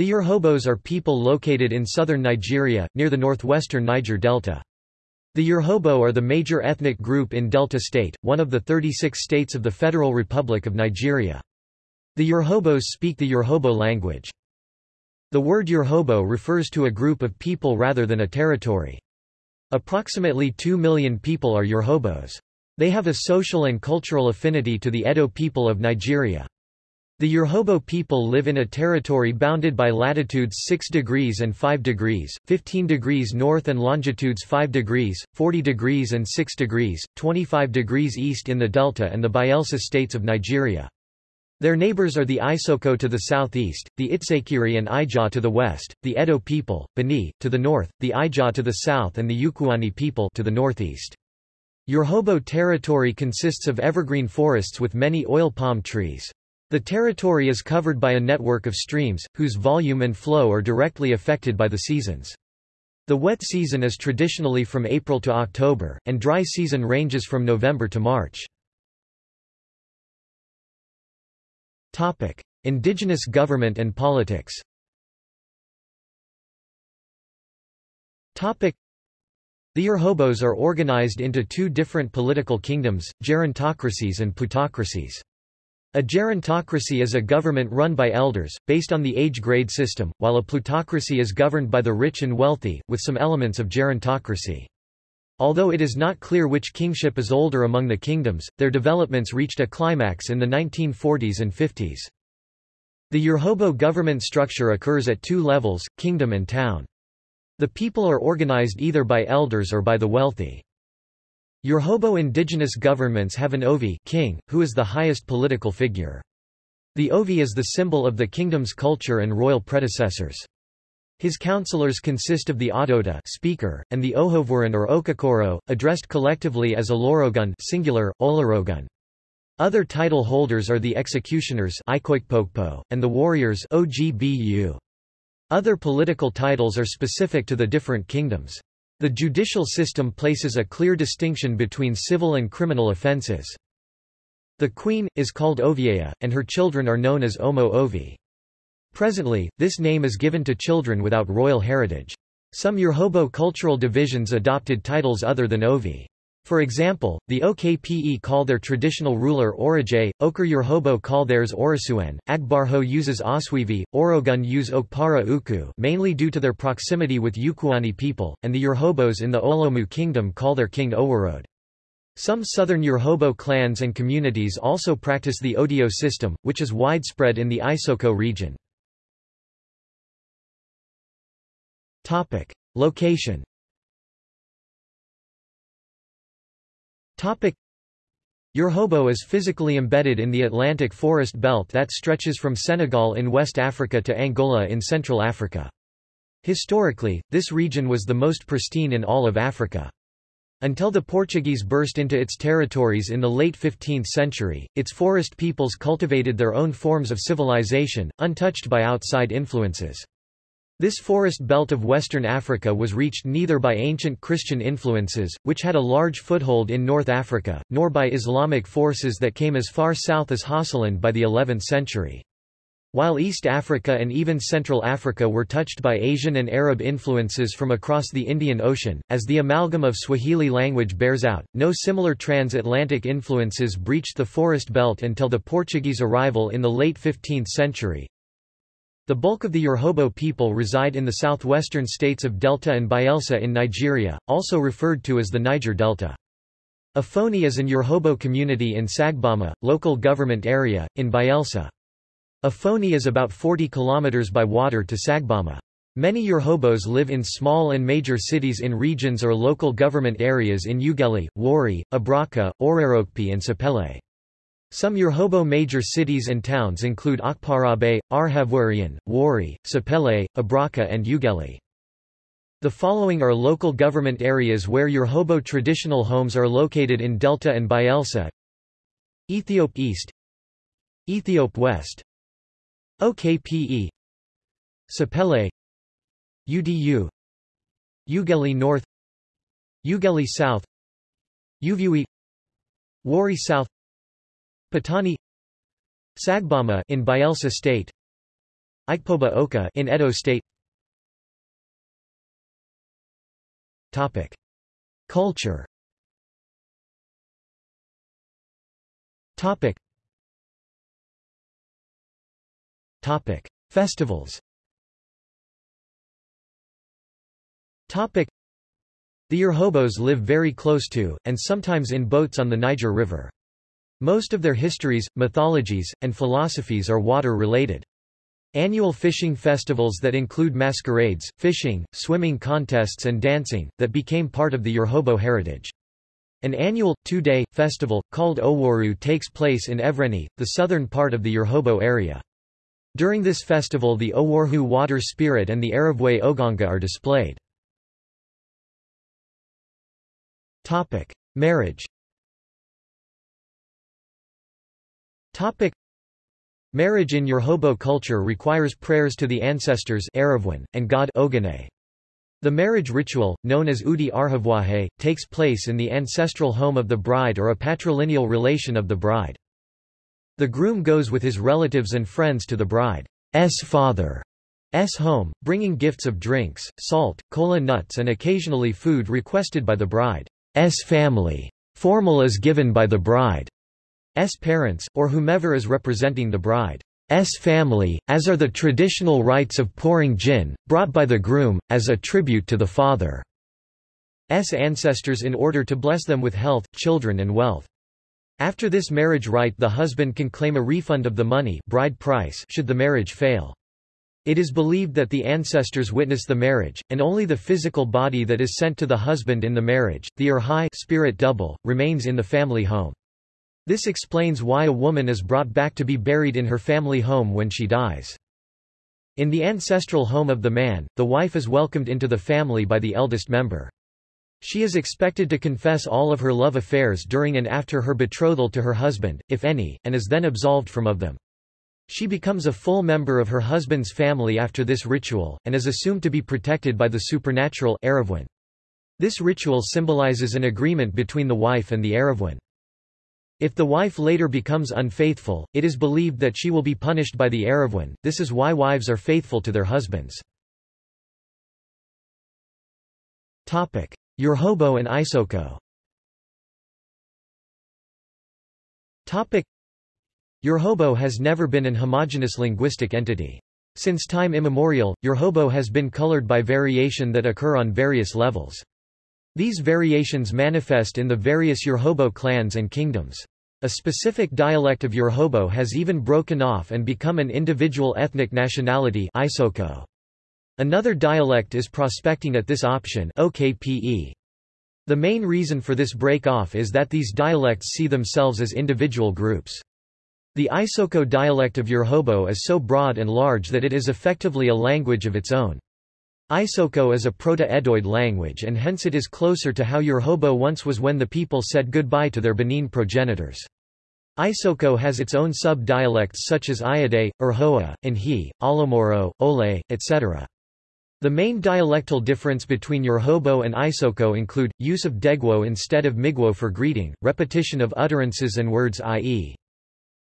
The Urhobos are people located in southern Nigeria, near the northwestern Niger Delta. The Urhobo are the major ethnic group in Delta State, one of the 36 states of the Federal Republic of Nigeria. The Urhobos speak the Urhobo language. The word Urhobo refers to a group of people rather than a territory. Approximately 2 million people are Urhobos. They have a social and cultural affinity to the Edo people of Nigeria. The Urhobo people live in a territory bounded by latitudes 6 degrees and 5 degrees, 15 degrees north and longitudes 5 degrees, 40 degrees and 6 degrees, 25 degrees east in the Delta and the Bayelsa states of Nigeria. Their neighbors are the Isoko to the southeast, the Itsekiri and Ijaw to the west, the Edo people, Bini, to the north, the Ijaw to the south and the Ukuani people to the northeast. Urhobo territory consists of evergreen forests with many oil palm trees. The territory is covered by a network of streams, whose volume and flow are directly affected by the seasons. The wet season is traditionally from April to October, and dry season ranges from November to March. Topic: Indigenous government and politics. Topic: The Urhobos are organized into two different political kingdoms, gerontocracies and plutocracies. A gerontocracy is a government run by elders, based on the age grade system, while a plutocracy is governed by the rich and wealthy, with some elements of gerontocracy. Although it is not clear which kingship is older among the kingdoms, their developments reached a climax in the 1940s and 50s. The Urhobo government structure occurs at two levels, kingdom and town. The people are organized either by elders or by the wealthy. Urhobo indigenous governments have an Ovi king, who is the highest political figure. The Ovi is the symbol of the kingdom's culture and royal predecessors. His councillors consist of the Adota speaker, and the Ohovuran or Okokoro, addressed collectively as Olorogun singular, Olorogun. Other title holders are the executioners and the warriors. Other political titles are specific to the different kingdoms. The judicial system places a clear distinction between civil and criminal offences. The queen, is called Ovieya, and her children are known as Omo Ovi. Presently, this name is given to children without royal heritage. Some Urhobo cultural divisions adopted titles other than Ovi. For example, the OKPE call their traditional ruler Orije, Urhobo call theirs Orisuan, Agbarho uses Oswivi, Orogun use Okpara Uku mainly due to their proximity with Ukuani people, and the Urhobos in the Olomu kingdom call their king Owarode. Some southern Urhobo clans and communities also practice the Odio system, which is widespread in the Isoko region. Location Urhobo is physically embedded in the Atlantic forest belt that stretches from Senegal in West Africa to Angola in Central Africa. Historically, this region was the most pristine in all of Africa. Until the Portuguese burst into its territories in the late 15th century, its forest peoples cultivated their own forms of civilization, untouched by outside influences. This forest belt of western Africa was reached neither by ancient Christian influences, which had a large foothold in North Africa, nor by Islamic forces that came as far south as Hausaland by the 11th century. While East Africa and even Central Africa were touched by Asian and Arab influences from across the Indian Ocean, as the amalgam of Swahili language bears out, no similar transatlantic influences breached the forest belt until the Portuguese arrival in the late 15th century. The bulk of the Urhobo people reside in the southwestern states of Delta and Bayelsa in Nigeria, also referred to as the Niger Delta. Afoni is an Urhobo community in Sagbama, local government area, in Bayelsa. Afoni is about 40 kilometers by water to Sagbama. Many Urhobos live in small and major cities in regions or local government areas in Ughelli, Warri, Abraka, Orerokpe and Sapele. Some Urhobo major cities and towns include Akparabe, Arhavurian, Warri, Sapele, Abraka and Ughelli. The following are local government areas where Urhobo traditional homes are located in Delta and Bayelsa. Ethiope East Ethiope West OKPE Sapele UDU Ughelli North Ughelli South Uvwie Warri South Patani Sagbama in Bayelsa State Ikpoba Okha in Edo State Topic. Culture Topic. Topic. Festivals Topic. The Urhobos live very close to, and sometimes in boats on the Niger River. Most of their histories, mythologies, and philosophies are water-related. Annual fishing festivals that include masquerades, fishing, swimming contests and dancing, that became part of the Urhobo heritage. An annual, two-day, festival, called Oworu takes place in Evwreni, the southern part of the Urhobo area. During this festival the Oworhu water spirit and the Aravwe Oganga are displayed. Topic. Marriage Marriage in Urhobo culture requires prayers to the ancestors and god Ogane. The marriage ritual, known as Udi Arhavwahe, takes place in the ancestral home of the bride or a patrilineal relation of the bride. The groom goes with his relatives and friends to the bride's father's home, bringing gifts of drinks, salt, cola nuts and occasionally food requested by the bride's family. Formal is given by the bride. S parents, or whomever is representing the bride's family, as are the traditional rites of pouring gin, brought by the groom, as a tribute to the father's ancestors in order to bless them with health, children and wealth. After this marriage rite the husband can claim a refund of the money bride price should the marriage fail. It is believed that the ancestors witness the marriage, and only the physical body that is sent to the husband in the marriage, the Urhai spirit double, remains in the family home. This explains why a woman is brought back to be buried in her family home when she dies. In the ancestral home of the man, the wife is welcomed into the family by the eldest member. She is expected to confess all of her love affairs during and after her betrothal to her husband, if any, and is then absolved from of them. She becomes a full member of her husband's family after this ritual, and is assumed to be protected by the supernatural This ritual symbolizes an agreement between the wife and the Aravwan. If the wife later becomes unfaithful, it is believed that she will be punished by the Aravwan. This is why wives are faithful to their husbands. Topic: Urhobo and Isoko. Topic: Urhobo has never been an homogeneous linguistic entity. Since time immemorial, Urhobo has been colored by variation that occur on various levels. These variations manifest in the various Urhobo clans and kingdoms. A specific dialect of Urhobo has even broken off and become an individual ethnic nationality Isoko. Another dialect is prospecting at this option OKPE. The main reason for this break-off is that these dialects see themselves as individual groups. The Isoko dialect of Urhobo is so broad and large that it is effectively a language of its own. Isoko is a Proto-Edoid language and hence it is closer to how Urhobo once was when the people said goodbye to their Benin progenitors. Isoko has its own sub-dialects such as Iade, Urhoa, He, Alomoro, Ole, etc. The main dialectal difference between Urhobo and Isoko include, use of Degwo instead of Migwo for greeting, repetition of utterances and words i.e.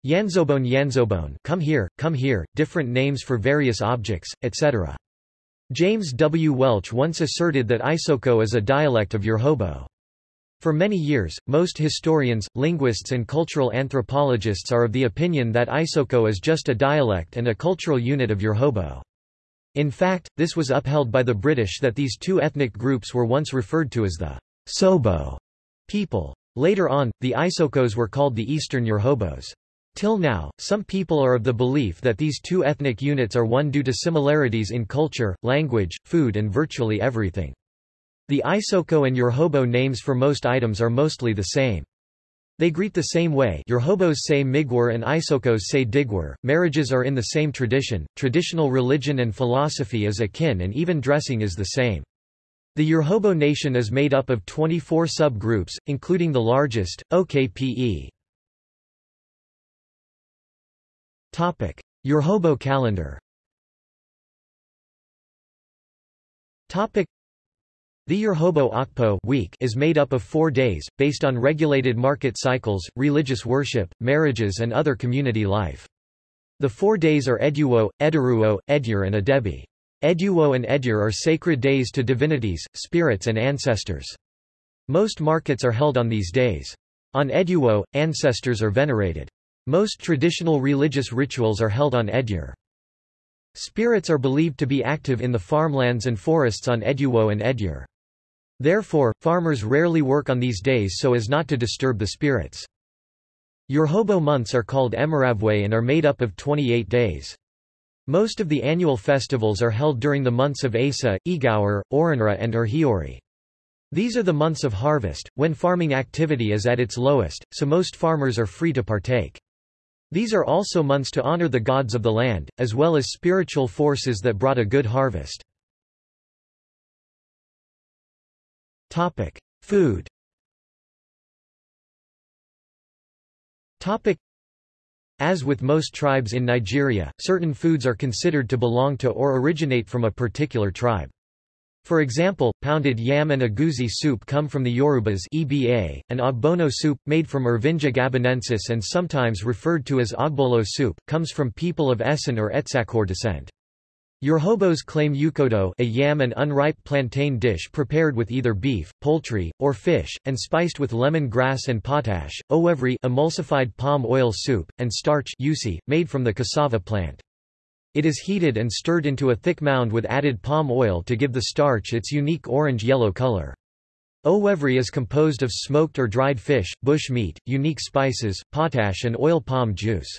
Yanzobone Yanzobone come here, come here, different names for various objects, etc. James W. Welch once asserted that Isoko is a dialect of Urhobo. For many years, most historians, linguists and cultural anthropologists are of the opinion that Isoko is just a dialect and a cultural unit of Urhobo. In fact, this was upheld by the British that these two ethnic groups were once referred to as the Sobo people. Later on, the Isokos were called the Eastern Urhobos. Till now, some people are of the belief that these two ethnic units are one due to similarities in culture, language, food and virtually everything. The Isoko and Urhobo names for most items are mostly the same. They greet the same way Urhobos say Migwar and Isokos say Digwar. Marriages are in the same tradition, traditional religion and philosophy is akin and even dressing is the same. The Urhobo nation is made up of 24 subgroups, including the largest, OKPE. Topic: Urhobo calendar. Topic: The Urhobo Akpo week is made up of 4 days based on regulated market cycles, religious worship, marriages and other community life. The four days are Eduo, Eduruo, Edyur and Adebi. Eduo and Edyur are sacred days to divinities, spirits and ancestors. Most markets are held on these days. On Eduo, ancestors are venerated. Most traditional religious rituals are held on Edyur. Spirits are believed to be active in the farmlands and forests on Eduo and Edyur. Therefore, farmers rarely work on these days so as not to disturb the spirits. Urhobo months are called Emiravwe and are made up of 28 days. Most of the annual festivals are held during the months of Asa, Igaur, Oranra and Urhiori. These are the months of harvest, when farming activity is at its lowest, so most farmers are free to partake. These are also months to honor the gods of the land, as well as spiritual forces that brought a good harvest. Topic. Food Topic. as with most tribes in Nigeria, certain foods are considered to belong to or originate from a particular tribe. For example, pounded yam and egusi soup come from the Yorubas EBA, and ogbono soup, made from Irvingia gabonensis and sometimes referred to as ogbolo soup, comes from people of Esan or Etsakor descent. Urhobos claim ukodo a yam and unripe plantain dish prepared with either beef, poultry, or fish, and spiced with lemon grass and potash, owevri emulsified palm oil soup, and starch usi, made from the cassava plant. It is heated and stirred into a thick mound with added palm oil to give the starch its unique orange-yellow color. Owevri is composed of smoked or dried fish, bush meat, unique spices, potash and oil palm juice.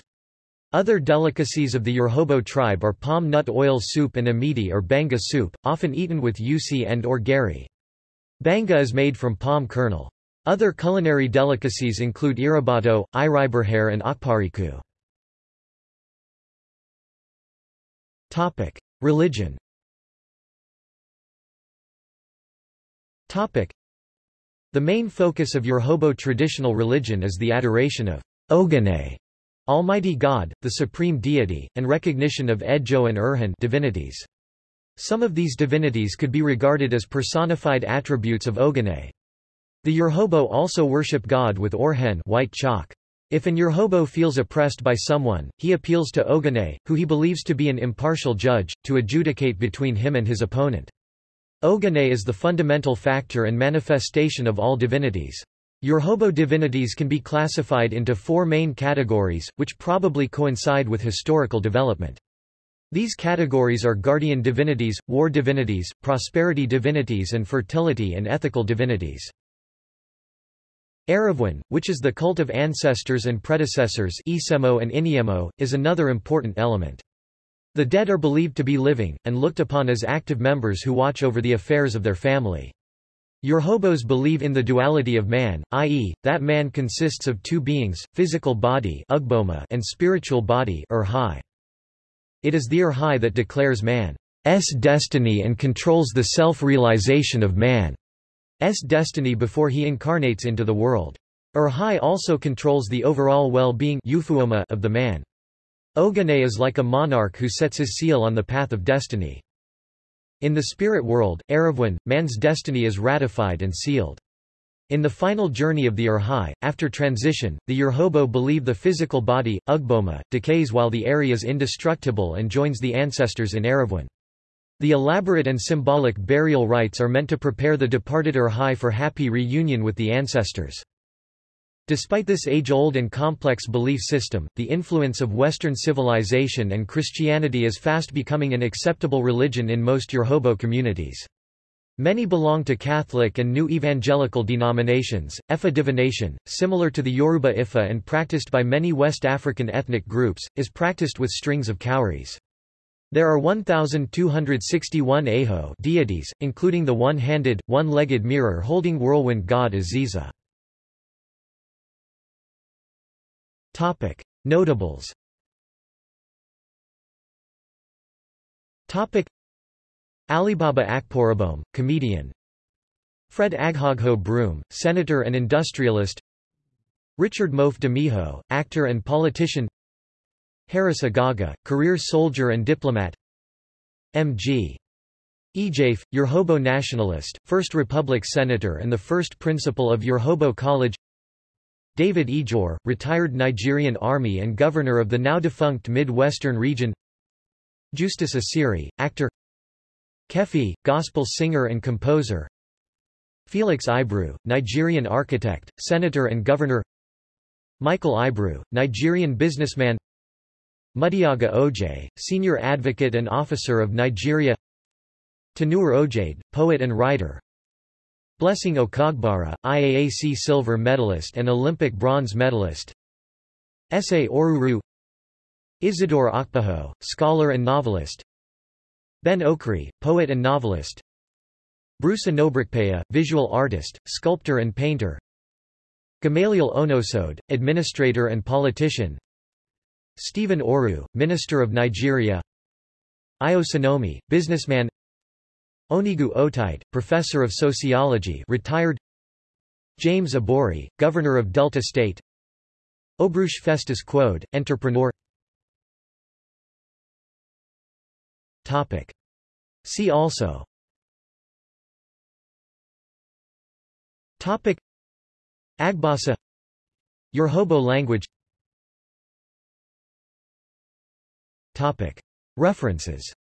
Other delicacies of the Urhobo tribe are palm nut oil soup and amidi or banga soup, often eaten with usi and or gari. Banga is made from palm kernel. Other culinary delicacies include irabato, iriberhare and akpariku. Religion Topic: The main focus of Urhobo traditional religion is the adoration of Ogene, Almighty God, the supreme deity, and recognition of Ejo and Urhan divinities. Some of these divinities could be regarded as personified attributes of Ogene. The Urhobo also worship God with Orhen white chalk. If an Urhobo feels oppressed by someone, he appeals to Ogene, who he believes to be an impartial judge, to adjudicate between him and his opponent. Ogene is the fundamental factor and manifestation of all divinities. Urhobo divinities can be classified into four main categories, which probably coincide with historical development. These categories are guardian divinities, war divinities, prosperity divinities and fertility and ethical divinities. Eravwin, which is the cult of ancestors and predecessors Isemo and Iniemo, is another important element. The dead are believed to be living, and looked upon as active members who watch over the affairs of their family. Urhobos believe in the duality of man, i.e., that man consists of two beings, physical body and spiritual body It is the Urhai that declares man's destiny and controls the self-realization of man's destiny before he incarnates into the world. Urhai also controls the overall well-being of the man. Ogane is like a monarch who sets his seal on the path of destiny. In the spirit world, Eravwin, man's destiny is ratified and sealed. In the final journey of the Urhai, after transition, the Urhobo believe the physical body, Ugboma, decays while the Eri is indestructible and joins the ancestors in Eravwin. The elaborate and symbolic burial rites are meant to prepare the departed Urhai for happy reunion with the ancestors. Despite this age-old and complex belief system, the influence of Western civilization and Christianity is fast becoming an acceptable religion in most Urhobo communities. Many belong to Catholic and New Evangelical denominations. Ifa divination, similar to the Yoruba Ifa and practiced by many West African ethnic groups, is practiced with strings of cowries. There are 1,261 Aho deities, including the one-handed, one-legged mirror holding whirlwind god Aziza. Notables. Alibaba Akporabom, comedian Fred Aghogho Brume, senator and industrialist Richard Mofe Damijo, actor and politician Harris Agaga, career soldier and diplomat. M.G. Ejaife, Urhobo nationalist, First Republic senator and the first principal of Urhobo College. David Ejor, retired Nigerian Army and governor of the now-defunct Mid-Western region. Justus Esiri, actor. Kefee, gospel singer and composer. Felix Ibru, Nigerian architect, senator and governor. Michael Ibru, Nigerian businessman Mudiaga Odje, senior advocate and officer of Nigeria. Tanure Ojaide, poet and writer. Blessing Okagbare, IAAC silver medalist and Olympic bronze medalist. Ese Oruru Isidore Okpewho, scholar and novelist. Ben Okri, poet and novelist. Bruce Onobrakpeya, visual artist, sculptor and painter. Gamaliel Onosode, administrator and politician Stephen Oru, Minister of Nigeria. Igho Sanomi, businessman. Onigu Otite, Professor of Sociology retired. James Ibori, Governor of Delta State. Obruch Festus Quode, entrepreneur. Topic. See also. Topic. Agbasa. Yoruba language References.